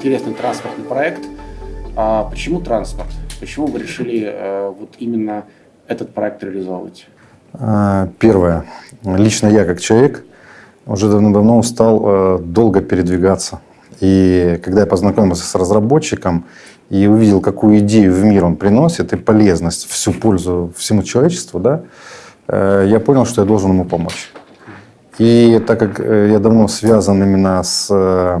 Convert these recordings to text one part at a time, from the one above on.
интересный транспортный проект. А почему транспорт? Почему вы решили э, вот именно этот проект реализовывать? А, первое. Лично я как человек уже давно-давно устал э, долго передвигаться. И когда я познакомился с разработчиком и увидел, какую идею в мир он приносит и полезность, всю пользу всему человечеству, да, э, я понял, что я должен ему помочь. И так как я давно связан именно с Э,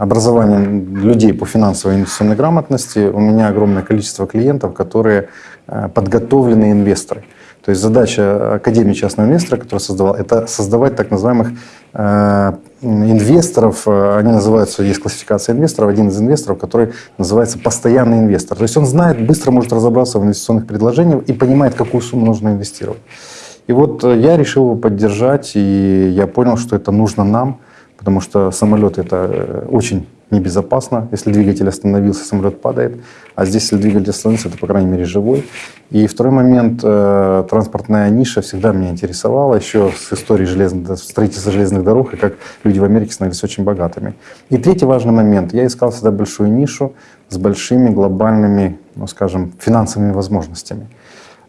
образованием людей по финансовой и инвестиционной грамотности у меня огромное количество клиентов, которые э, подготовленные инвесторы. То есть задача Академии частного инвестора, которую создавал, это создавать так называемых э, инвесторов, они называются, есть классификация инвесторов, один из инвесторов, который называется постоянный инвестор. То есть он знает, быстро может разобраться в инвестиционных предложениях и понимает, какую сумму нужно инвестировать. И вот я решил его поддержать, и я понял, что это нужно нам, потому что самолет это э, очень небезопасно. Если двигатель остановился, самолет падает. А здесь, если двигатель остановился, это, по крайней мере, живой. И второй момент, э, транспортная ниша всегда меня интересовала, еще с истории железных, строительства железных дорог, и как люди в Америке становились очень богатыми. И третий важный момент, я искал всегда большую нишу с большими глобальными, ну, скажем, финансовыми возможностями.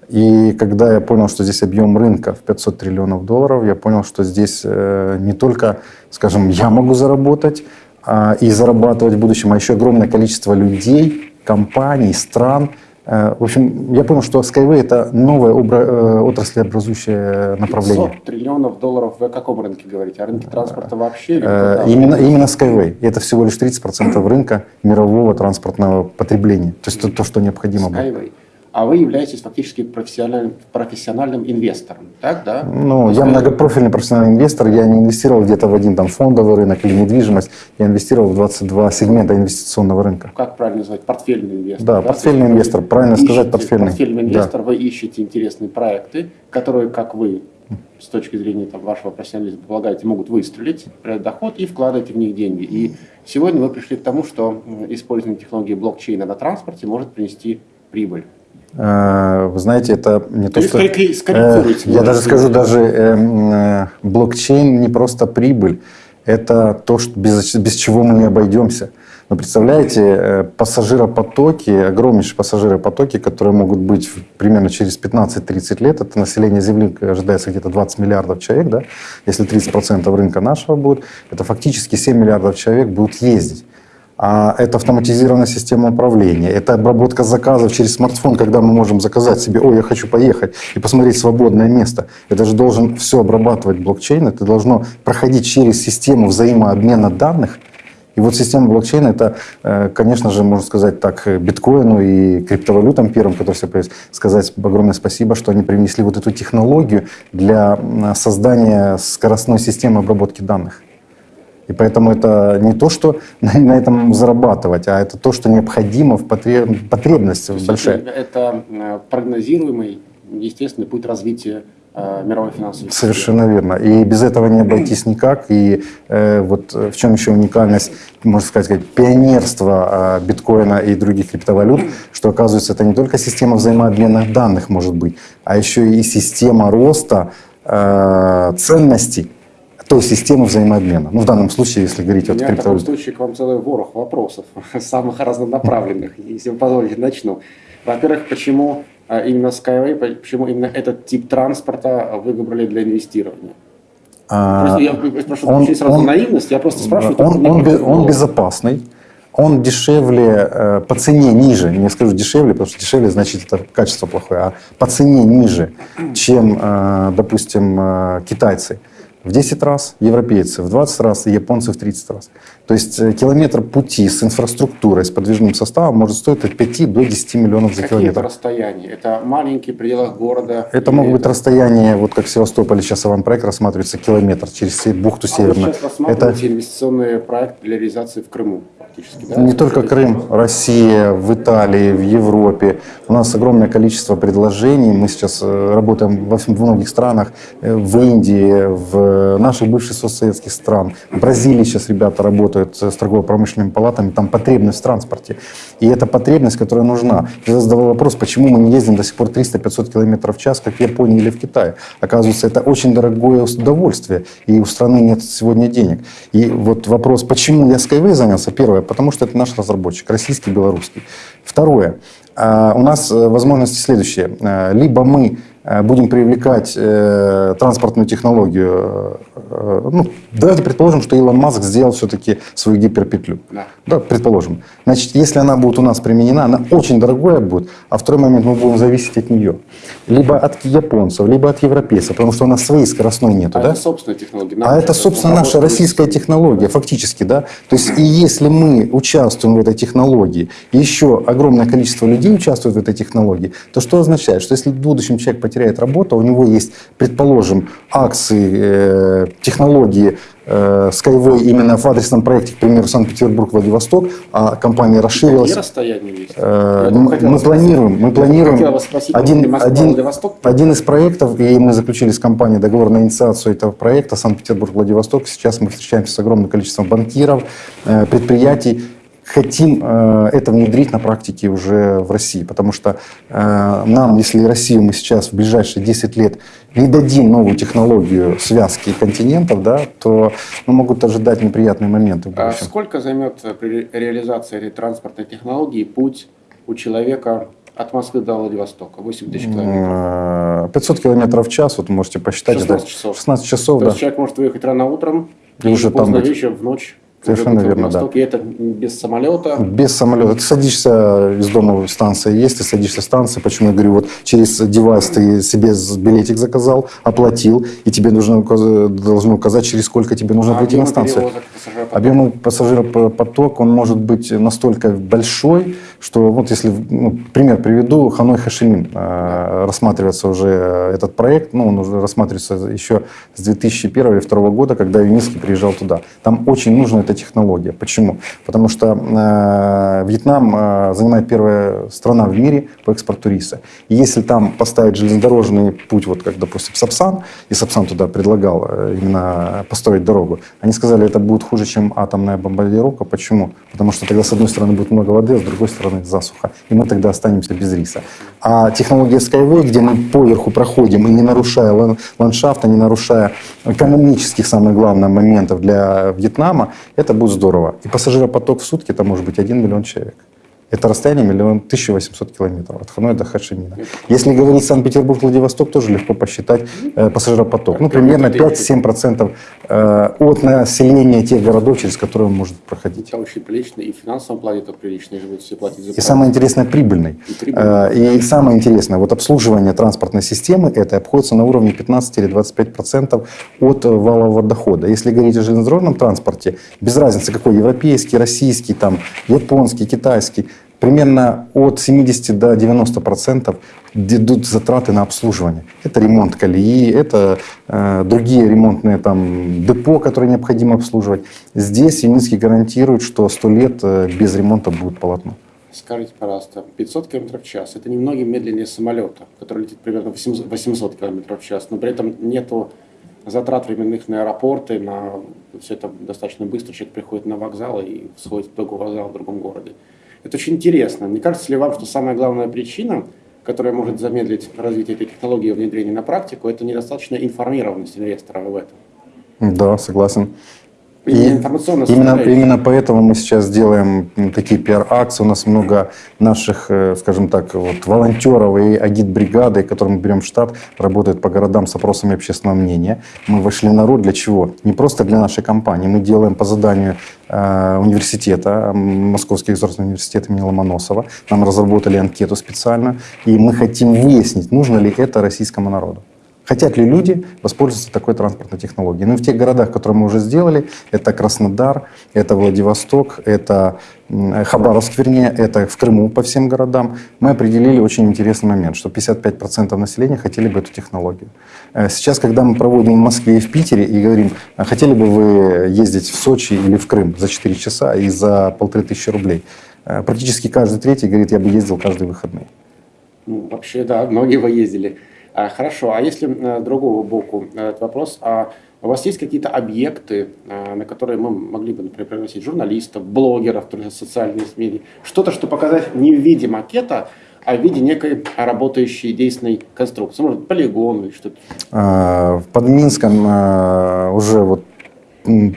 И когда я понял, что здесь объем рынка в 500 триллионов долларов, я понял, что здесь э, не только, скажем, я могу заработать а, и зарабатывать в будущем, а еще огромное количество людей, компаний, стран. Э, в общем, я понял, что Skyway — это новое э, отраслеобразующее направление. 500 триллионов долларов вы о каком рынке говорите? О рынке транспорта вообще? Именно, именно Skyway. Это всего лишь 30% рынка мирового транспортного потребления. То есть то, то что необходимо Skyway. было а вы являетесь фактически профессиональным, профессиональным инвестором, так, да? Ну, я многопрофильный профессиональный инвестор, я не инвестировал где-то в один там фондовый рынок или недвижимость, я инвестировал в 22 сегмента инвестиционного рынка. Как правильно называть? Портфельный инвестор. Да, да? портфельный инвестор, правильно ищете, сказать, портфельный. Портфельный инвестор, да. вы ищете интересные проекты, которые, как вы, с точки зрения там, вашего профессионализма, полагаете, могут выстрелить, доход и вкладываете в них деньги. И сегодня вы пришли к тому, что использование технологии блокчейна на транспорте может принести прибыль. Э, вы знаете, это не то, что... Э, я даже скажу, даже эм, э, блокчейн не просто прибыль, это то, что без, без чего мы не обойдемся. Вы представляете, пассажиропотоки, огромнейшие пассажиропотоки, которые могут быть примерно через 15-30 лет, это население Земли ожидается где-то 20 миллиардов человек, да? если 30% рынка нашего будет, это фактически 7 миллиардов человек будут ездить. А это автоматизированная система управления, это обработка заказов через смартфон, когда мы можем заказать себе, ой, я хочу поехать и посмотреть свободное место. Это же должен все обрабатывать блокчейн, это должно проходить через систему взаимообмена данных. И вот система блокчейна — это, э, конечно же, можно сказать так, биткоину и криптовалютам первым, которые все появились, сказать огромное спасибо, что они принесли вот эту технологию для создания скоростной системы обработки данных. И поэтому это не то, что на этом зарабатывать, а это то, что необходимо в потреб... потребности большая. Это э, прогнозируемый, естественный путь развития э, мировой финансовой системы. Совершенно верно. И без этого не обойтись никак. И э, вот в чем еще уникальность, можно сказать, пионерство э, биткоина и других криптовалют, что оказывается это не только система взаимообмена данных может быть, а еще и система роста э, ценностей той системы взаимообмена. Ну, в данном случае, если говорить о криптовалюте. В таком случае к вам целый ворох вопросов, самых разнонаправленных. Если вы позволите, начну. Во-первых, почему а, именно Skyway, почему именно этот тип транспорта вы выбрали для инвестирования? А, я прошу он, сразу он, наивность, я просто спрашиваю. Он, он, он, он безопасный, он дешевле, э, по цене ниже, не скажу дешевле, потому что дешевле значит это качество плохое, а по цене ниже, чем, э, допустим, э, китайцы в 10 раз, европейцы в 20 раз и японцы в 30 раз. То есть э, километр пути с инфраструктурой, с подвижным составом может стоить от 5 до 10 миллионов за Какие километр. это расстояния? Это маленькие пределах города? Это могут быть расстояния, вот как в Севастополе сейчас проект рассматривается, километр через бухту а Северную. Сейчас рассматриваете это... инвестиционный проект для реализации в Крыму? Да? Не только Крым, Россия, в Италии, в Европе. У нас огромное количество предложений. Мы сейчас э, работаем во многих странах, э, в Индии, в наших бывших соцсоветских стран. В Бразилии сейчас ребята работают с торгово-промышленными палатами, там потребность в транспорте. И это потребность, которая нужна. Я задавал вопрос, почему мы не ездим до сих пор 300-500 км в час, как в Японии или в Китае. Оказывается, это очень дорогое удовольствие, и у страны нет сегодня денег. И вот вопрос, почему я Skyway занялся? Первое, потому что это наш разработчик, российский, белорусский. Второе, а, у нас э, возможности следующие. Э, либо мы будем привлекать э, транспортную технологию, э, ну, давайте предположим, что Илон Маск сделал все-таки свою гиперпетлю. Да. да, предположим. Значит, если она будет у нас применена, она очень дорогая будет, а второй момент мы будем зависеть от нее. Либо от японцев, либо от европейцев, потому что у нас своей скоростной нету. А да? это собственная технология. Нам а это, собственно, наша российская технология, фактически, да. То есть, и если мы участвуем в этой технологии, и еще огромное количество людей участвует в этой технологии, то что означает? Что если в будущем человек потеряет работу, у него есть, предположим, акции, э, технологии э, Skyway именно в адресном проекте, к примеру, Санкт-Петербург-Владивосток, а компания расширилась. Э, мы, мы планируем, мы планируем спросить, один, один, один из проектов, и мы заключили с компанией договор на инициацию этого проекта. Санкт-Петербург-Владивосток. Сейчас мы встречаемся с огромным количеством банкиров, э, предприятий, хотим э, это внедрить на практике уже в России, потому что э, нам, если Россию мы сейчас в ближайшие 10 лет не дадим новую технологию связки континентов, да, то ну, могут ожидать неприятные моменты. А сколько займет при реализации этой транспортной технологии путь у человека от Москвы до Владивостока? 8 тысяч километров. 500 километров в час, вот можете посчитать. 16 часов. 16 часов, То да. есть человек может выехать рано утром и, уже поздно там вечером в ночь Совершенно верно, да. И это без самолета? Без самолета. Ты садишься из дома, станция есть, ты садишься в станции. Почему я говорю, вот через девайс ты себе билетик заказал, оплатил, и тебе нужно должно указать, через сколько тебе нужно а прийти на станцию. Объем пассажиропоток, он может быть настолько большой, что вот если, ну, пример приведу, Ханой Хашимин, э, рассматривается уже этот проект, ну, он уже рассматривается еще с 2001 или 2002 года, когда Юницкий приезжал туда. Там очень нужно эта технология. Почему? Потому что э, Вьетнам э, занимает первая страна в мире по экспорту риса. И если там поставить железнодорожный путь, вот как, допустим, Сапсан, и Сапсан туда предлагал э, именно построить дорогу, они сказали, это будет хуже, чем атомная бомбардировка. Почему? Потому что тогда, с одной стороны, будет много воды, а с другой стороны засуха. И мы тогда останемся без риса. А технология Skyway, где мы поверху проходим, и не нарушая ландшафта, не нарушая экономических, самых главных моментов для Вьетнама, это будет здорово. И пассажиропоток в сутки, это может быть 1 миллион человек. Это расстояние миллион 1800 километров от Ханоя до Хашимина. Если говорить Санкт-Петербург-Владивосток, тоже легко посчитать э, пассажиропоток. Ну, примерно 5-7% э, от населения тех городов, через которые он может проходить. Это очень прилично, и в финансовом плане это прилично, и будут все платить за И самое интересное, прибыльный. И, прибыльный. Э, и самое интересное, вот обслуживание транспортной системы, это обходится на уровне 15 или 25% от валового дохода. Если говорить о железнодорожном транспорте, без разницы какой, европейский, российский, там, японский, китайский, примерно от 70 до 90 процентов идут затраты на обслуживание. Это ремонт колеи, это э, другие ремонтные там, депо, которые необходимо обслуживать. Здесь Юницкий гарантирует, что 100 лет э, без ремонта будет полотно. Скажите, пожалуйста, 500 км в час – это немногим медленнее самолета, который летит примерно 800 км в час, но при этом нету затрат временных на аэропорты, на все это достаточно быстро, человек приходит на вокзал и сходит в другой вокзал в другом городе. Это очень интересно. Не кажется ли вам, что самая главная причина, которая может замедлить развитие этой технологии и внедрение на практику, это недостаточная информированность инвестора в этом? Да, согласен. И именно, именно поэтому мы сейчас делаем такие пиар-акции. У нас много наших, э, скажем так, вот, волонтеров и агит-бригады, которые мы берем в штат, работают по городам с опросами общественного мнения. Мы вошли на роль для чего? Не просто для нашей компании. Мы делаем по заданию э, университета, Московский государственный университет имени Ломоносова. Нам разработали анкету специально. И мы хотим выяснить, нужно ли это российскому народу. Хотят ли люди воспользоваться такой транспортной технологией? Ну, в тех городах, которые мы уже сделали, это Краснодар, это Владивосток, это Хабаровск, вернее, это в Крыму по всем городам, мы определили очень интересный момент, что 55% населения хотели бы эту технологию. Э, сейчас, когда мы проводим в Москве и в Питере и говорим, «А хотели бы вы ездить в Сочи или в Крым за 4 часа и за полторы тысячи рублей, э, практически каждый третий говорит, я бы ездил каждый выходный. Ну, вообще, да, многие бы ездили. А, хорошо, а если с другого боку этот вопрос, а у вас есть какие-то объекты, на которые мы могли бы, например, пригласить журналистов, блогеров, социальные СМИ, что-то, что показать не в виде макета, а в виде некой работающей действенной конструкции, может, полигон или что-то? Под Минском уже вот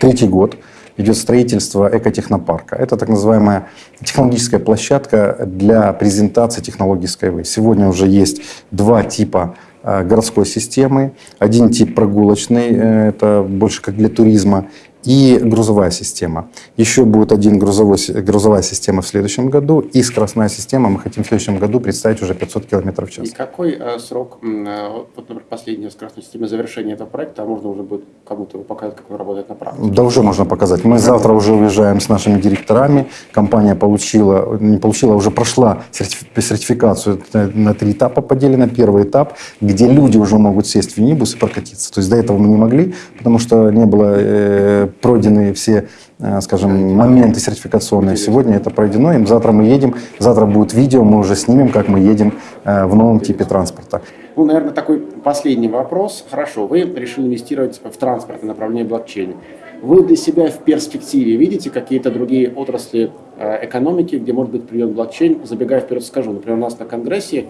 третий год идет строительство экотехнопарка. Это так называемая технологическая площадка для презентации технологий Skyway. Сегодня уже есть два типа э, городской системы. Один тип прогулочный, э, это больше как для туризма, и грузовая система. Еще будет один грузовой, грузовая система в следующем году, и скоростная система мы хотим в следующем году представить уже 500 км в час. И какой э, срок, э, вот, например, последняя скоростная система завершения этого проекта, а можно уже будет кому-то показать, как он работает на практике? Да, уже можно показать. Мы завтра уже уезжаем с нашими директорами. Компания получила, не получила, а уже прошла сертификацию на три этапа поделена. Первый этап, где люди уже могут сесть в минибус и прокатиться. То есть до этого мы не могли, потому что не было э, пройдены все, э, скажем, моменты сертификационные. Сегодня это пройдено, и завтра мы едем, завтра будет видео, мы уже снимем, как мы едем э, в новом типе транспорта. Ну, наверное, такой последний вопрос. Хорошо, вы решили инвестировать в транспортное направление блокчейна. Вы для себя в перспективе видите какие-то другие отрасли э, экономики, где может быть применен блокчейн? Забегая вперед, скажу, например, у нас на Конгрессе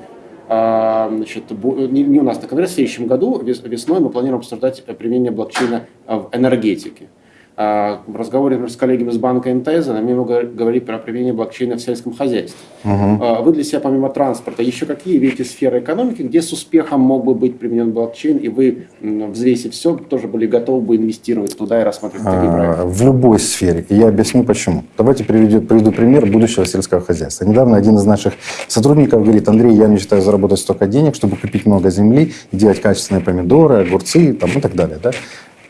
Значит, не у нас на Конгрессе, в следующем году весной мы планируем обсуждать применение блокчейна в энергетике. А, в разговоре например, с коллегами из банка МТС они много говорили про применение блокчейна в сельском хозяйстве. Угу. Вы для себя помимо транспорта еще какие видите сферы экономики, где с успехом мог бы быть применен блокчейн, и вы, взвесив все, тоже были готовы бы инвестировать туда и рассматривать такие а, проекты? В любой сфере. И я объясню почему. Давайте приведу, приведу пример будущего сельского хозяйства. Недавно один из наших сотрудников говорит, Андрей, я мечтаю заработать столько денег, чтобы купить много земли делать качественные помидоры, огурцы там, и так далее. Да?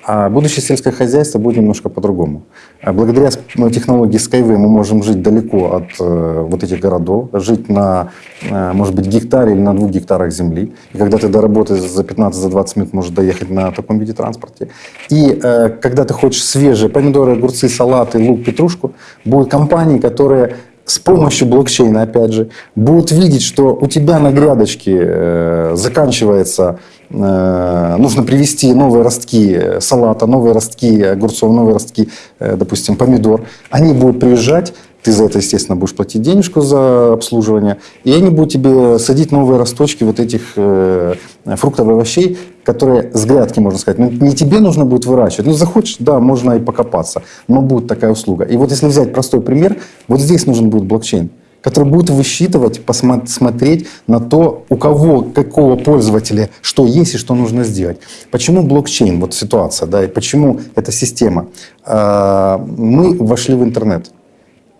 А будущее сельское хозяйство будет немножко по-другому. А благодаря ну, технологии Skyway мы можем жить далеко от э, вот этих городов, жить на, э, может быть, гектаре или на двух гектарах земли. И когда ты до работы за 15-20 за минут можешь доехать на таком виде транспорте. И э, когда ты хочешь свежие помидоры, огурцы, салаты, лук, петрушку, будут компании, которые с помощью блокчейна, опять же, будут видеть, что у тебя на грядочке э, заканчивается, нужно привести новые ростки салата, новые ростки огурцов, новые ростки, э, допустим, помидор. Они будут приезжать, ты за это, естественно, будешь платить денежку за обслуживание, и они будут тебе садить новые росточки вот этих э, фруктов и овощей, которые с грядки, можно сказать. Ну, не тебе нужно будет выращивать. Ну, захочешь, да, можно и покопаться, но будет такая услуга. И вот если взять простой пример, вот здесь нужен будет блокчейн который будет высчитывать, посмотреть на то, у кого, какого пользователя, что есть и что нужно сделать. Почему блокчейн, вот ситуация, да, и почему эта система? А, мы вошли в интернет.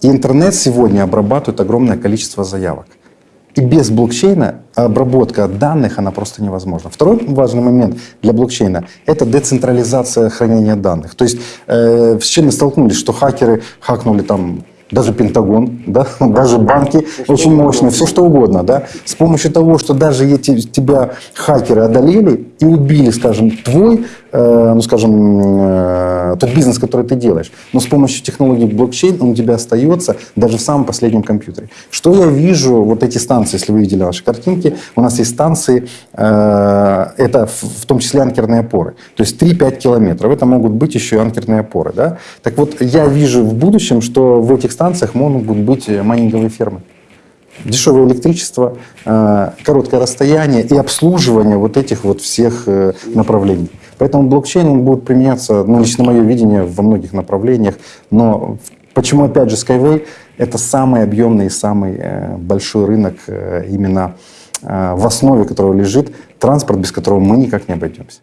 И интернет сегодня обрабатывает огромное количество заявок. И без блокчейна обработка данных, она просто невозможна. Второй важный момент для блокчейна – это децентрализация хранения данных. То есть э, с чем мы столкнулись, что хакеры хакнули там даже Пентагон, да, даже банки очень мощные, все что угодно, да, с помощью того, что даже эти тебя хакеры одолели и убили, скажем, твой, ну, скажем, э, тот бизнес, который ты делаешь, но с помощью технологии блокчейн он у тебя остается даже в самом последнем компьютере. Что я вижу, вот эти станции, если вы видели наши картинки, у нас есть станции, э, это в, том числе анкерные опоры, то есть 3-5 километров, это могут быть еще и анкерные опоры, да. Так вот, я вижу в будущем, что в этих станциях могут быть майнинговые фермы. Дешевое электричество, э, короткое расстояние и обслуживание вот этих вот всех э, направлений. Поэтому блокчейн будет применяться, ну, лично мое видение, во многих направлениях. Но почему, опять же, Skyway – это самый объемный и самый э, большой рынок именно в основе которого лежит транспорт, без которого мы никак не обойдемся.